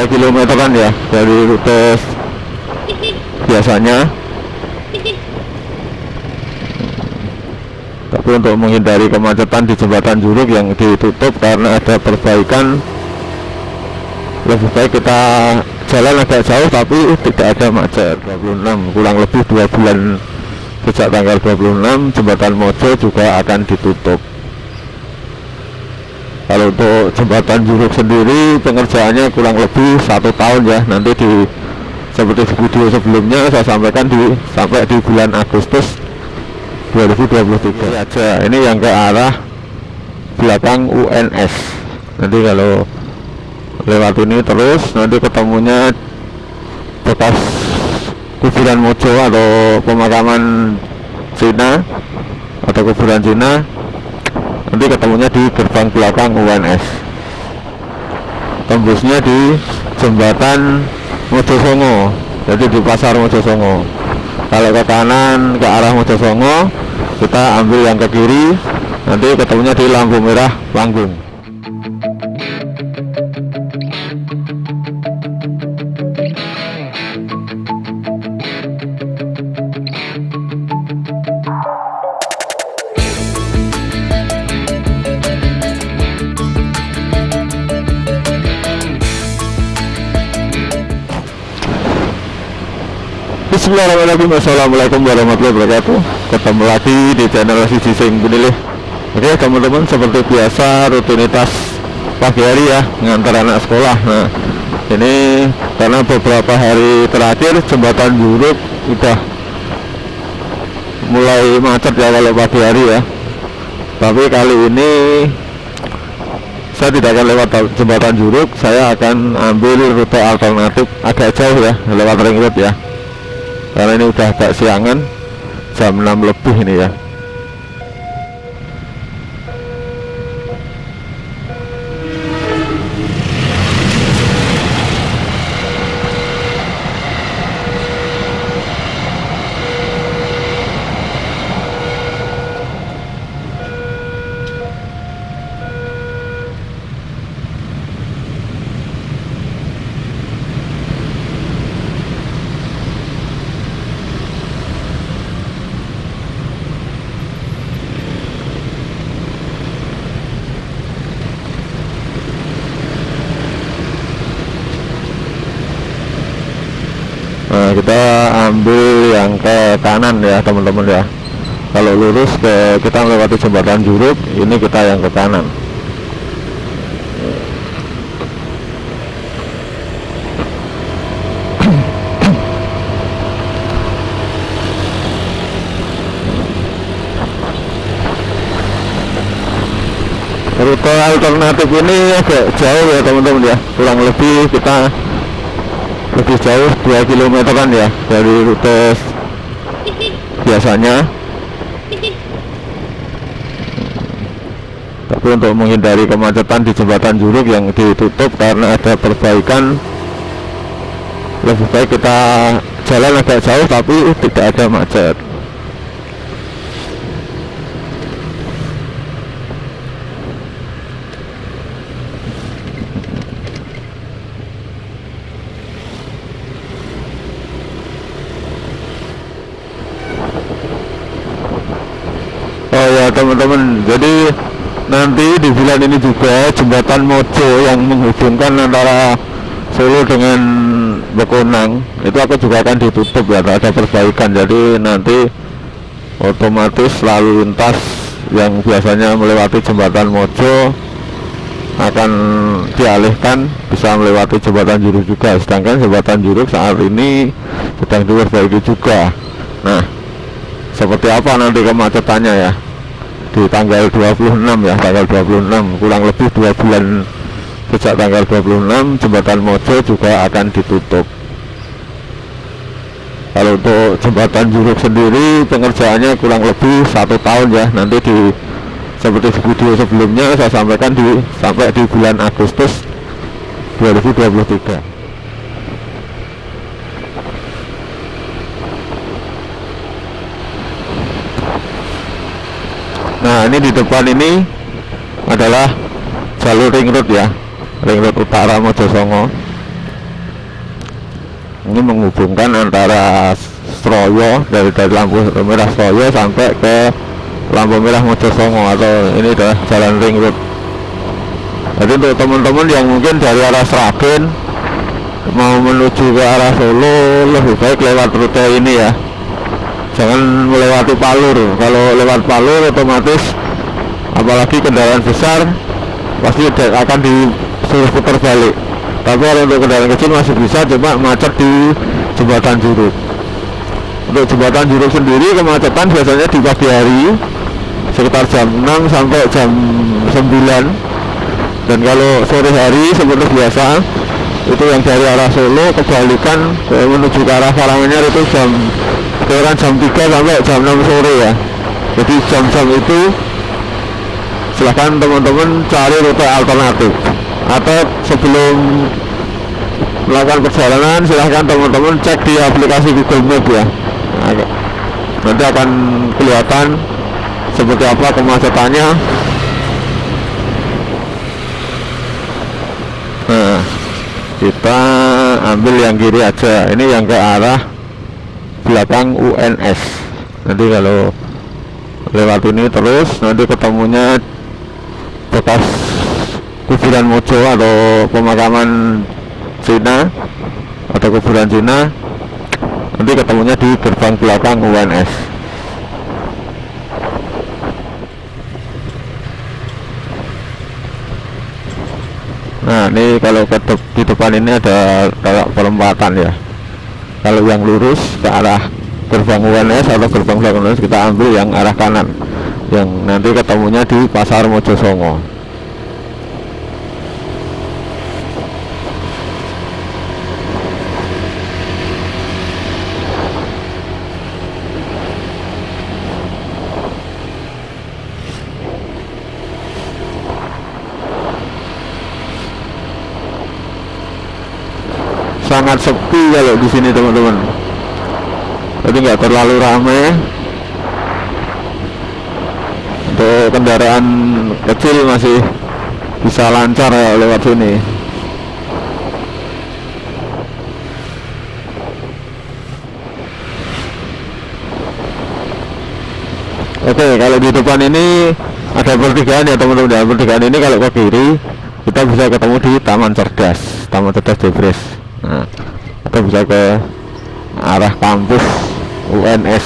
2 km kan ya dari rute biasanya. Tapi untuk menghindari kemacetan di jembatan Juruk yang ditutup karena ada perbaikan lebih baik kita jalan agak jauh tapi tidak ada macet. 26 kurang lebih dua bulan sejak tanggal 26 jembatan Mojo juga akan ditutup kalau untuk jembatan Juruk sendiri pengerjaannya kurang lebih satu tahun ya. Nanti di seperti di video sebelumnya saya sampaikan di sampai di bulan Agustus 2023 ini aja. Ini yang ke arah belakang UNS nanti kalau lewat ini terus nanti ketemunya bekas kuburan Mojo atau pemakaman Cina atau kuburan Cina nanti ketemunya di gerbang belakang UNS tembusnya di jembatan Mojosongo jadi di pasar Mojosongo. Kalau ke kanan ke arah Mojosongo kita ambil yang ke kiri nanti ketemunya di lampu merah panggung Bismillahirrahmanirrahim. Assalamualaikum warahmatullahi wabarakatuh. Ketemu lagi di channel Sisi Sing Bunilih. Oke teman-teman seperti biasa rutinitas pagi hari ya Ngantar anak sekolah. Nah ini karena beberapa hari terakhir jembatan Juruk udah mulai macet ya kalau pagi hari ya. Tapi kali ini saya tidak akan lewat jembatan Juruk saya akan ambil rute alternatif agak jauh ya lewat ring road ya karena ini udah agak siangan jam 6 lebih ini ya Nah, kita ambil ke kanan ya teman-teman ya. Kalau lurus ke kita melewati jembatan Juruk ini kita yang ke kanan. Rute alternatif ini agak jauh ya teman-teman ya. Kurang lebih kita lebih jauh 2 km kan ya dari rute biasanya. Tapi untuk menghindari kemacetan di jembatan Juruk yang ditutup karena ada perbaikan lebih baik kita jalan agak jauh tapi tidak ada macet Oh ya teman-teman. Jadi nanti di bulan ini juga jembatan Mojo yang menghubungkan antara Solo dengan Bekonang itu aku juga akan ditutup ya ada perbaikan. Jadi nanti otomatis lalu lintas yang biasanya melewati jembatan Mojo akan dialihkan bisa melewati jembatan Juruk juga. Sedangkan jembatan Juruk saat ini sedang diperbaiki juga. Nah seperti apa nanti kemacetannya ya di tanggal 26 ya tanggal 26 kurang lebih dua bulan sejak tanggal 26 jembatan Mojo juga akan ditutup. Kalau untuk jembatan Juruk sendiri pengerjaannya kurang lebih satu tahun ya. Nanti di seperti di video sebelumnya saya sampaikan di sampai di bulan Agustus 2023 Nah ini di depan ini adalah jalur ring road ya. Ring road utara Mojosongo. Ini menghubungkan antara Stroyo dari dari lampu merah Stroyo sampai ke lampu merah Mojosongo atau ini adalah jalan ring road. Jadi untuk teman-teman yang mungkin dari arah Sragen mau menuju ke arah Solo lebih baik lewat rute ini ya jangan melewati Palur. Kalau lewat Palur otomatis apalagi kendaraan besar pasti akan disuruh putar balik. Tapi kalau untuk kendaraan kecil masih bisa cuma macet di jembatan Juruk. Untuk jembatan Juruk sendiri kemacetan biasanya di pagi hari sekitar jam 6 sampai jam 9 dan kalau sore hari seperti biasa itu yang dari arah Solo kebalikan menuju ke arah Karanganyar itu jam sekitar jam 3 sampai jam 6 sore ya. Jadi jam-jam itu silahkan teman-teman cari rute alternatif. Atau sebelum melakukan perjalanan silahkan teman-teman cek di aplikasi Google Map ya. Nah, nanti akan kelihatan seperti apa kemacetannya. Nah kita ambil yang kiri aja. Ini yang ke arah belakang UNS nanti kalau lewat ini terus nanti ketemunya bekas kuburan Mojo atau pemakaman Cina atau kuburan Cina nanti ketemunya di gerbang belakang UNS nah ini kalau ke de di depan ini ada kayak perempatan ya kalau yang lurus ke arah gerbang UNS atau gerbang belakang kita ambil yang arah kanan. Yang nanti ketemunya di pasar Mojosongo sangat sepi kalau di sini teman-teman. Jadi nggak terlalu ramai untuk kendaraan kecil masih bisa lancar ya lewat sini. Oke kalau di depan ini ada pertigaan ya teman-teman. Ya pertigaan ini kalau ke kiri kita bisa ketemu di Taman Cerdas Taman Cerdas Debres nah, atau bisa ke arah kampus UNS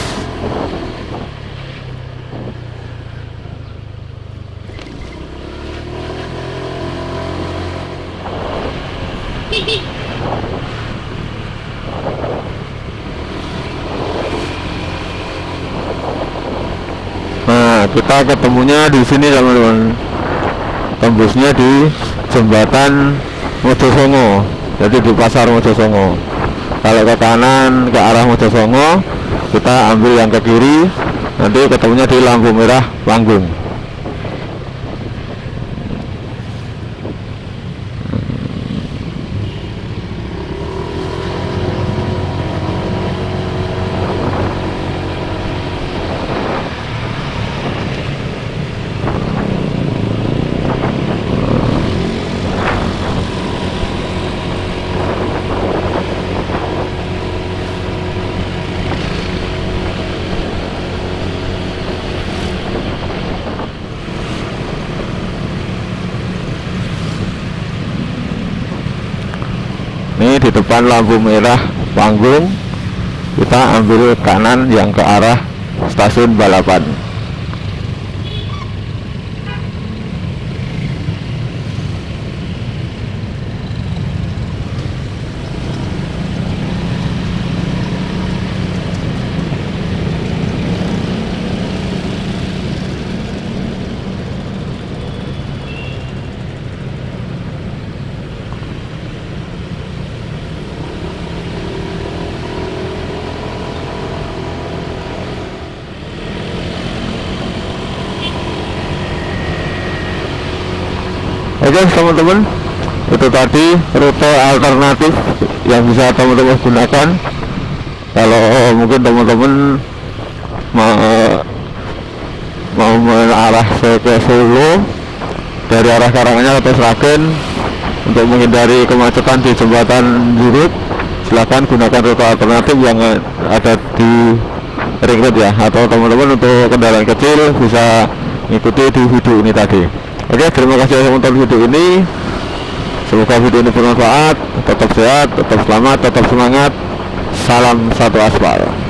nah kita ketemunya di sini teman-teman. Tembusnya di jembatan Mojosongo jadi di pasar Mojosongo. Kalau ke kanan ke arah Mojosongo kita ambil yang ke kiri nanti ketemunya di lampu merah panggung ini di depan lampu merah panggung. Kita ambil kanan yang ke arah stasiun balapan Oke teman-teman. Itu tadi rute alternatif yang bisa teman-teman gunakan. Kalau mungkin teman-teman mau mau mengarah ke Solo dari arah Karanganyar atau Sragen untuk menghindari kemacetan di jembatan Juruk silahkan gunakan rute alternatif yang ada di ring road ya. Atau teman-teman untuk kendaraan kecil bisa mengikuti di video ini tadi oke terima kasih yang menonton video ini. Semoga video ini bermanfaat. Tetap sehat tetap selamat tetap semangat. Salam satu aspal